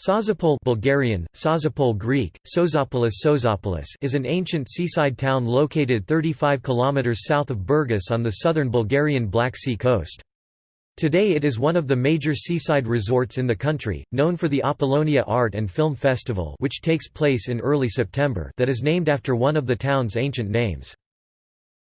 Sozopol Bulgarian, Sozopol Greek, Sozopolis Sozopolis is an ancient seaside town located 35 km south of Burgas on the southern Bulgarian Black Sea coast. Today it is one of the major seaside resorts in the country, known for the Apollonia Art and Film Festival which takes place in early September that is named after one of the town's ancient names.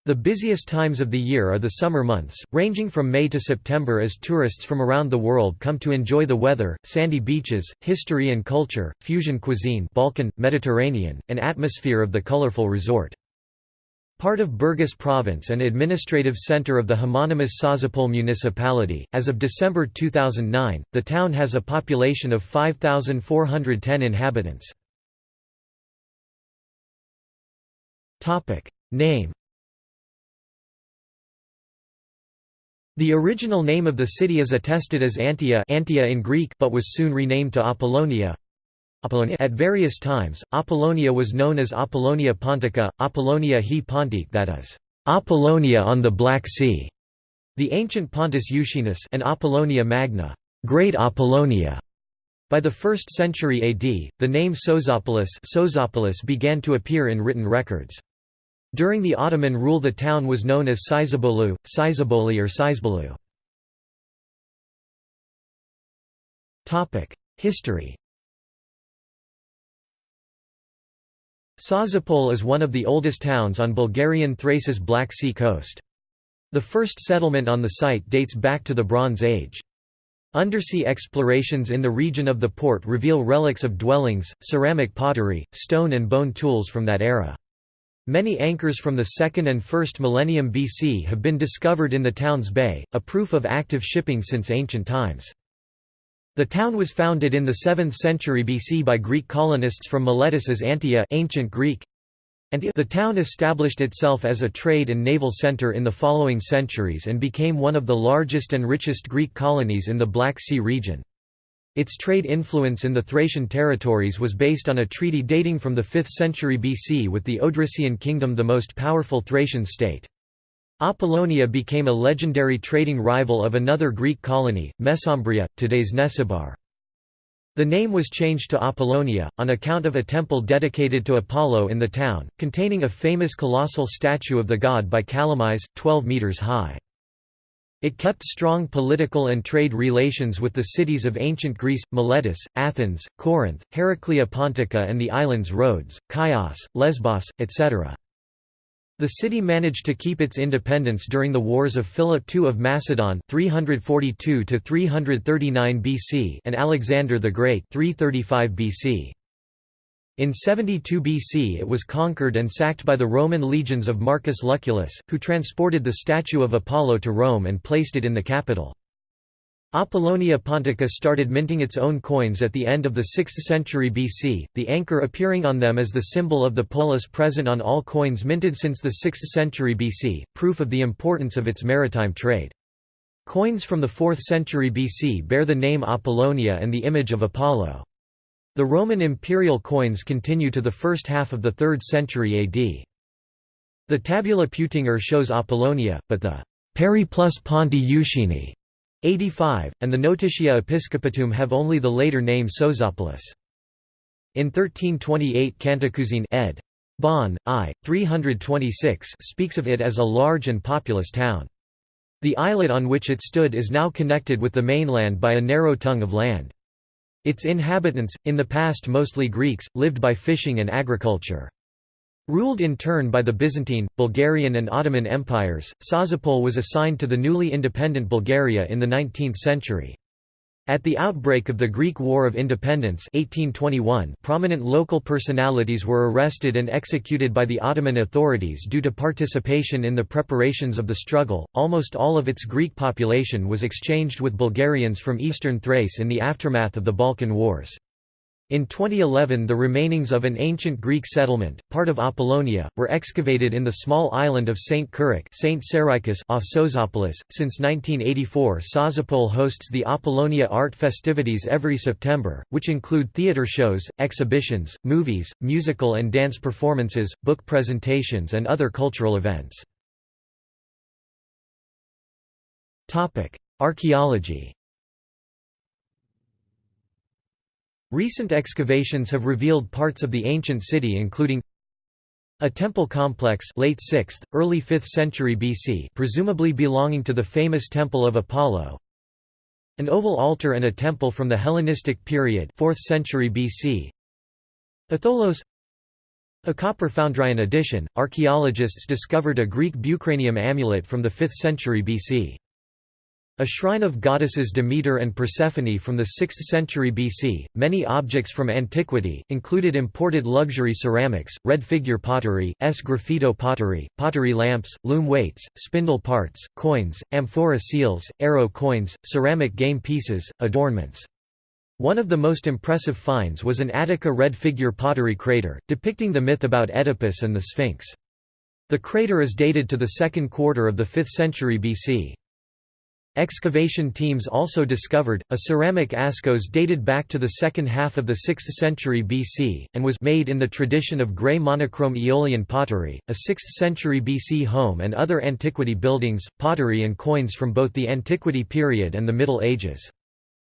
The busiest times of the year are the summer months, ranging from May to September as tourists from around the world come to enjoy the weather, sandy beaches, history and culture, fusion cuisine Balkan, Mediterranean, and atmosphere of the colorful resort. Part of Burgas province and administrative center of the homonymous Sozopol municipality, as of December 2009, the town has a population of 5,410 inhabitants. Name The original name of the city is attested as Antia, Antia in Greek but was soon renamed to Apollonia. At various times, Apollonia was known as Apollonia Pontica, Apollonia he Pontique that is, Apollonia on the Black Sea, the ancient Pontus Euxinus and Apollonia Magna, Great Apollonia. By the 1st century AD, the name Sozopolis, Sozopolis began to appear in written records. During the Ottoman rule the town was known as Sizabolu, Sizaboli or Sizbolu. History Sozopol is one of the oldest towns on Bulgarian Thrace's Black Sea coast. The first settlement on the site dates back to the Bronze Age. Undersea explorations in the region of the port reveal relics of dwellings, ceramic pottery, stone and bone tools from that era. Many anchors from the 2nd and 1st millennium BC have been discovered in the town's bay, a proof of active shipping since ancient times. The town was founded in the 7th century BC by Greek colonists from Miletus as Antia ancient Greek, and the town established itself as a trade and naval center in the following centuries and became one of the largest and richest Greek colonies in the Black Sea region. Its trade influence in the Thracian territories was based on a treaty dating from the 5th century BC with the Odrysian kingdom the most powerful Thracian state. Apollonia became a legendary trading rival of another Greek colony, Mesembria, today's Nesebar. The name was changed to Apollonia, on account of a temple dedicated to Apollo in the town, containing a famous colossal statue of the god by Callimachus, 12 metres high. It kept strong political and trade relations with the cities of ancient Greece, Miletus, Athens, Corinth, Heraclea Pontica and the islands Rhodes, Chios, Lesbos, etc. The city managed to keep its independence during the wars of Philip II of Macedon 342 BC and Alexander the Great 335 BC. In 72 BC it was conquered and sacked by the Roman legions of Marcus Lucullus, who transported the statue of Apollo to Rome and placed it in the capital. Apollonia Pontica started minting its own coins at the end of the 6th century BC, the anchor appearing on them as the symbol of the polis present on all coins minted since the 6th century BC, proof of the importance of its maritime trade. Coins from the 4th century BC bear the name Apollonia and the image of Apollo. The Roman imperial coins continue to the first half of the 3rd century AD. The tabula Peutinger shows Apollonia, but the Periplus Ponti Euxini 85, and the Notitia Episcopatum have only the later name Sozopolis. In 1328 Cantacuzene ed. Bonn, I. 326 speaks of it as a large and populous town. The islet on which it stood is now connected with the mainland by a narrow tongue of land. Its inhabitants, in the past mostly Greeks, lived by fishing and agriculture. Ruled in turn by the Byzantine, Bulgarian and Ottoman empires, Sozopol was assigned to the newly independent Bulgaria in the 19th century. At the outbreak of the Greek War of Independence 1821, prominent local personalities were arrested and executed by the Ottoman authorities due to participation in the preparations of the struggle. Almost all of its Greek population was exchanged with Bulgarians from eastern Thrace in the aftermath of the Balkan Wars. In 2011 the remainings of an ancient Greek settlement, part of Apollonia, were excavated in the small island of St. Kurik St. off Sozopolis. Since 1984 Sozopol hosts the Apollonia Art Festivities every September, which include theatre shows, exhibitions, movies, musical and dance performances, book presentations and other cultural events. Archaeology Recent excavations have revealed parts of the ancient city including a temple complex late 6th, early 5th century BC presumably belonging to the famous Temple of Apollo an oval altar and a temple from the Hellenistic period 4th century BC a tholos a copper foundry. In addition, archaeologists discovered a Greek bucranium amulet from the 5th century BC. A shrine of goddesses Demeter and Persephone from the 6th century BC. Many objects from antiquity, included imported luxury ceramics, red figure pottery, sgraffito pottery, pottery lamps, loom weights, spindle parts, coins, amphora seals, arrow coins, ceramic game pieces, adornments. One of the most impressive finds was an Attica red figure pottery krater, depicting the myth about Oedipus and the Sphinx. The krater is dated to the second quarter of the 5th century BC. Excavation teams also discovered, a ceramic askos dated back to the second half of the 6th century BC, and was made in the tradition of grey monochrome Aeolian pottery, a 6th century BC home and other antiquity buildings, pottery and coins from both the Antiquity period and the Middle Ages.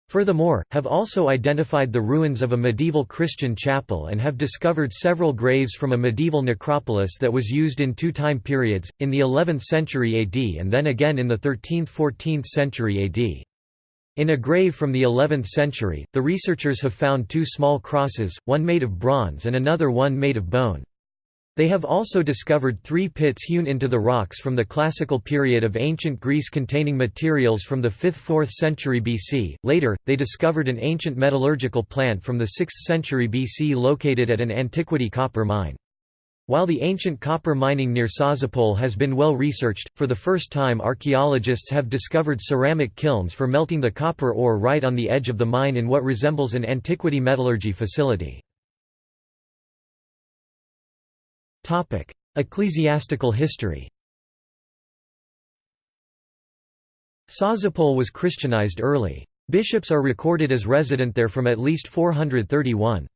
Furthermore, have also identified the ruins of a medieval Christian chapel and have discovered several graves from a medieval necropolis that was used in two time periods, in the 11th century AD and then again in the 13th–14th century AD. In a grave from the 11th century, the researchers have found two small crosses, one made of bronze and another one made of bone. They have also discovered three pits hewn into the rocks from the classical period of ancient Greece containing materials from the 5th–4th century BC. Later, they discovered an ancient metallurgical plant from the 6th century BC located at an antiquity copper mine. While the ancient copper mining near Sozopol has been well researched, for the first time archaeologists have discovered ceramic kilns for melting the copper ore right on the edge of the mine in what resembles an antiquity metallurgy facility. Topic: Ecclesiastical history. Sozopol was Christianized early. Bishops are recorded as resident there from at least 431.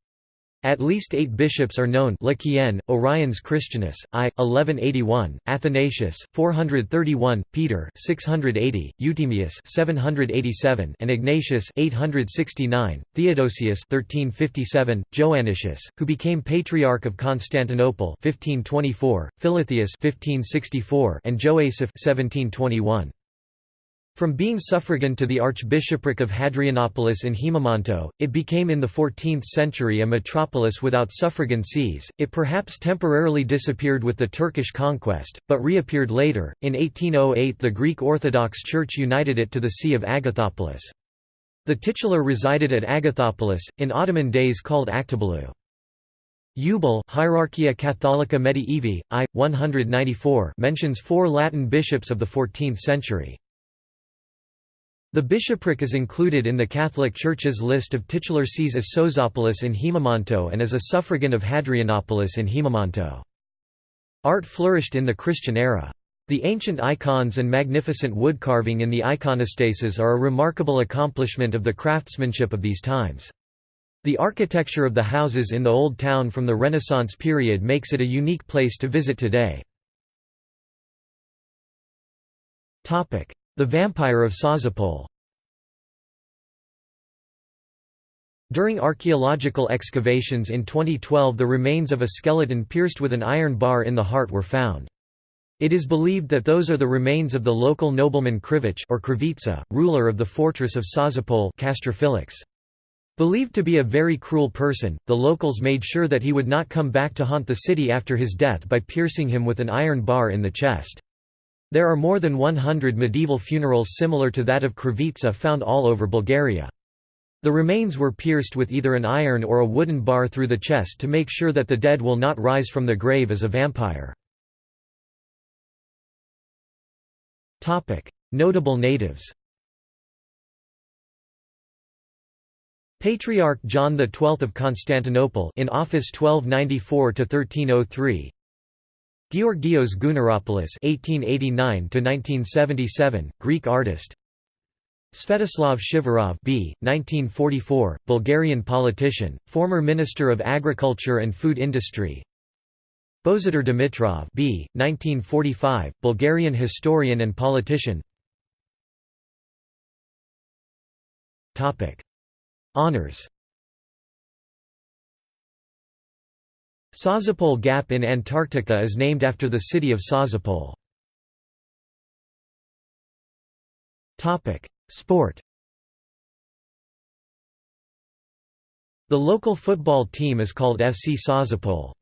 At least eight bishops are known Lequien, Oriens Christianus, I, 1181, Athanasius, 431, Peter 680, Euthymius 787, and Ignatius 869, Theodosius 1357, Joannicius, who became Patriarch of Constantinople 1524, Philotheus 1564, and Joasaph 1721. From being suffragan to the archbishopric of Hadrianopolis in Haemimonto, it became in the 14th century a metropolis without suffragan sees. It perhaps temporarily disappeared with the Turkish conquest, but reappeared later. In 1808, the Greek Orthodox Church united it to the See of Agathopolis. The titular resided at Agathopolis, in Ottoman days called Aktobalu. Eubel Hierarchia Catholica Medii Aevi, I. 194 mentions four Latin bishops of the 14th century. The bishopric is included in the Catholic Church's list of titular sees as Sozopolis in Haemimonto and as a suffragan of Hadrianopolis in Haemimonto. Art flourished in the Christian era. The ancient icons and magnificent wood carving in the iconostases are a remarkable accomplishment of the craftsmanship of these times. The architecture of the houses in the Old Town from the Renaissance period makes it a unique place to visit today. The Vampire of Sozopol During archaeological excavations in 2012 the remains of a skeleton pierced with an iron bar in the heart were found. It is believed that those are the remains of the local nobleman Krivich or Krivitsa, ruler of the fortress of Sozopol Believed to be a very cruel person, the locals made sure that he would not come back to haunt the city after his death by piercing him with an iron bar in the chest. There are more than 100 medieval funerals similar to that of Krivitsa found all over Bulgaria. The remains were pierced with either an iron or a wooden bar through the chest to make sure that the dead will not rise from the grave as a vampire. Notable natives Patriarch John XII of Constantinople in office 1294 1303 Georgios Gounaropoulos (1889–1977), Greek artist. Svetoslav Shivarov (b. 1944), Bulgarian politician, former Minister of Agriculture and Food Industry. Bozhidar Dimitrov (b. 1945), Bulgarian historian and politician. Topic: Honors. Sozopol Gap in Antarctica is named after the city of Sozopol. Sport. The local football team is called FC Sozopol.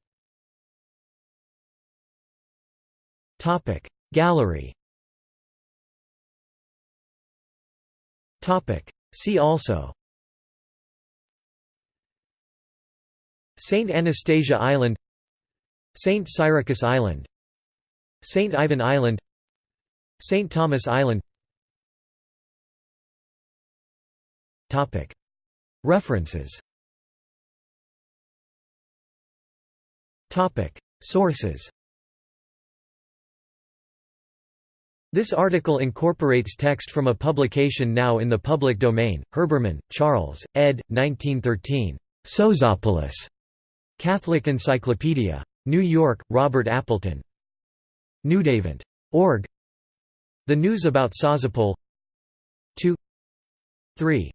Gallery. See also Saint Anastasia Island Saint Cyriacus Island Saint Ivan Island Saint Thomas Island References Sources This article incorporates text from a publication now in the public domain, Herbermann, Charles, ed. 1913. Sozopolis. Catholic Encyclopedia. New York, Robert Appleton. Newsavant. Org. The News about Sozopol 2 3